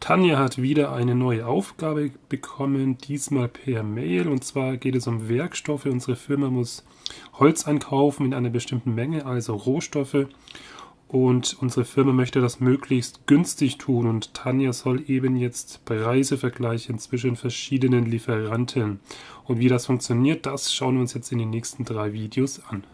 Tanja hat wieder eine neue Aufgabe bekommen, diesmal per Mail. Und zwar geht es um Werkstoffe. Unsere Firma muss Holz einkaufen in einer bestimmten Menge, also Rohstoffe. Und unsere Firma möchte das möglichst günstig tun. Und Tanja soll eben jetzt Preise vergleichen zwischen verschiedenen Lieferanten. Und wie das funktioniert, das schauen wir uns jetzt in den nächsten drei Videos an.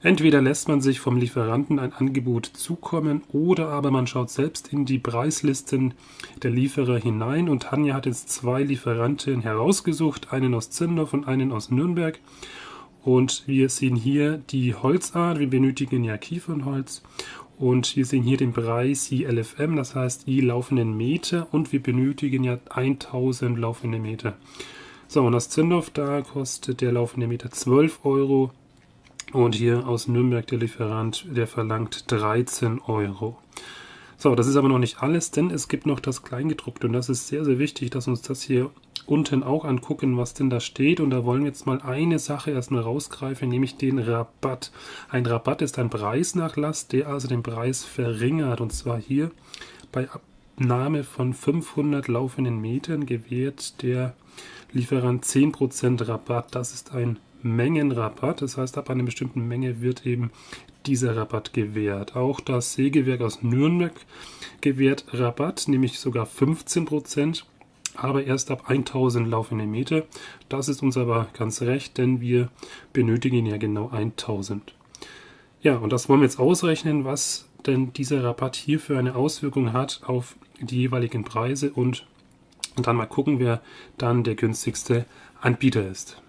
Entweder lässt man sich vom Lieferanten ein Angebot zukommen oder aber man schaut selbst in die Preislisten der Lieferer hinein. Und Tanja hat jetzt zwei Lieferanten herausgesucht, einen aus Zindorf und einen aus Nürnberg. Und wir sehen hier die Holzart, wir benötigen ja Kiefernholz und wir sehen hier den Preis ILFM, das heißt I laufenden Meter und wir benötigen ja 1000 laufende Meter. So, und aus Zindorf, da kostet der laufende Meter 12 Euro und hier aus Nürnberg der Lieferant, der verlangt 13 Euro. So, das ist aber noch nicht alles, denn es gibt noch das Kleingedruckte und das ist sehr, sehr wichtig, dass uns das hier unten auch angucken, was denn da steht. Und da wollen wir jetzt mal eine Sache erstmal rausgreifen, nämlich den Rabatt. Ein Rabatt ist ein Preisnachlass, der also den Preis verringert. Und zwar hier bei Abnahme von 500 laufenden Metern gewährt der Lieferant 10% Rabatt. Das ist ein Mengenrabatt. Das heißt, ab einer bestimmten Menge wird eben dieser Rabatt gewährt. Auch das Sägewerk aus Nürnberg gewährt Rabatt, nämlich sogar 15% aber erst ab 1000 laufende Meter. Das ist uns aber ganz recht, denn wir benötigen ja genau 1000. Ja, und das wollen wir jetzt ausrechnen, was denn dieser Rabatt hier für eine Auswirkung hat auf die jeweiligen Preise und, dann mal gucken, wer dann der günstigste Anbieter ist.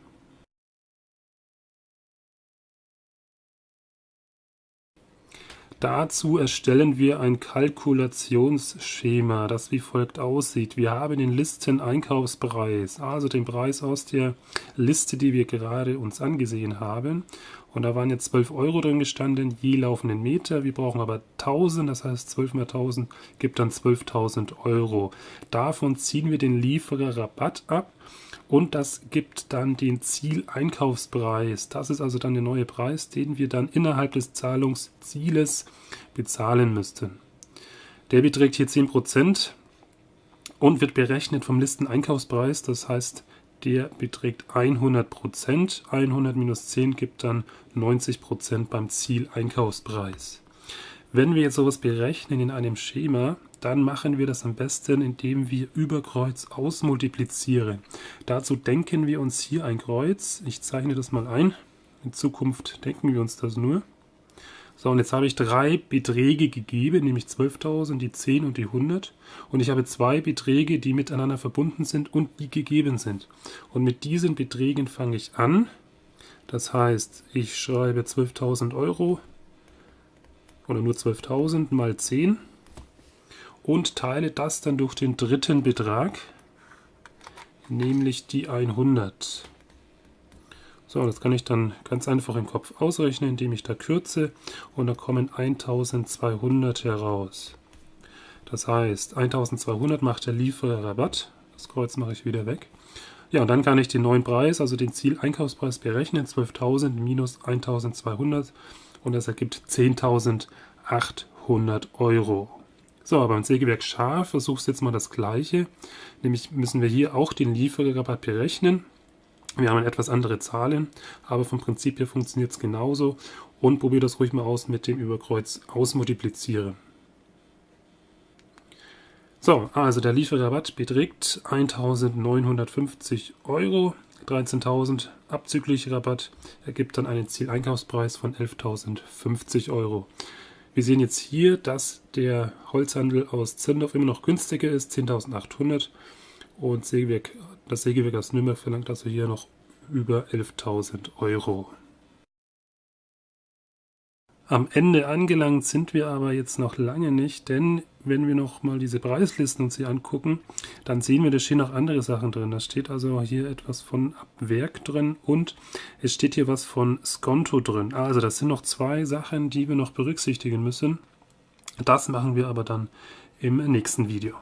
Dazu erstellen wir ein Kalkulationsschema, das wie folgt aussieht. Wir haben den Listeneinkaufspreis, also den Preis aus der Liste, die wir gerade uns angesehen haben. Und da waren jetzt 12 Euro drin gestanden, je laufenden Meter. Wir brauchen aber 1000, das heißt 12 mal 1000 gibt dann 12.000 Euro. Davon ziehen wir den Liefererrabatt ab und das gibt dann den Zieleinkaufspreis. Das ist also dann der neue Preis, den wir dann innerhalb des Zahlungszieles bezahlen müssten. Der beträgt hier 10% und wird berechnet vom Listeneinkaufspreis. Das heißt, der beträgt 100%. 100 minus 10 gibt dann 90% beim Zieleinkaufspreis. Wenn wir jetzt sowas berechnen in einem Schema, dann machen wir das am besten, indem wir über Kreuz ausmultiplizieren. Dazu denken wir uns hier ein Kreuz. Ich zeichne das mal ein. In Zukunft denken wir uns das nur. So, und jetzt habe ich drei Beträge gegeben, nämlich 12.000, die 10 und die 100. Und ich habe zwei Beträge, die miteinander verbunden sind und die gegeben sind. Und mit diesen Beträgen fange ich an. Das heißt, ich schreibe 12.000 Euro oder nur 12.000 mal 10 und teile das dann durch den dritten Betrag, nämlich die 100. So, das kann ich dann ganz einfach im Kopf ausrechnen, indem ich da kürze und da kommen 1200 heraus. Das heißt, 1200 macht der Lieferrabatt. Das Kreuz mache ich wieder weg. Ja, und dann kann ich den neuen Preis, also den Zieleinkaufspreis berechnen, 12.000 minus 1200 und das ergibt 10.800 Euro. So, beim Sägewerk Scharf versuchst du jetzt mal das gleiche. Nämlich müssen wir hier auch den Lieferrabatt berechnen. Wir haben etwas andere Zahlen, aber vom Prinzip her funktioniert es genauso. Und probier das ruhig mal aus mit dem Überkreuz ausmultiplizieren. So, also der Lieferrabatt beträgt 1950 Euro. 13.000 abzüglich Rabatt ergibt dann einen Zieleinkaufspreis von 11.050 Euro. Wir sehen jetzt hier, dass der Holzhandel aus Zindorf immer noch günstiger ist, 10.800 und Sägewerk, das Sägewerk aus Nürnberg verlangt also hier noch über 11.000 Euro. Am Ende angelangt sind wir aber jetzt noch lange nicht, denn wenn wir noch mal diese Preislisten uns hier angucken, dann sehen wir, da stehen noch andere Sachen drin. Da steht also hier etwas von Abwerk drin und es steht hier was von Skonto drin. Also das sind noch zwei Sachen, die wir noch berücksichtigen müssen. Das machen wir aber dann im nächsten Video.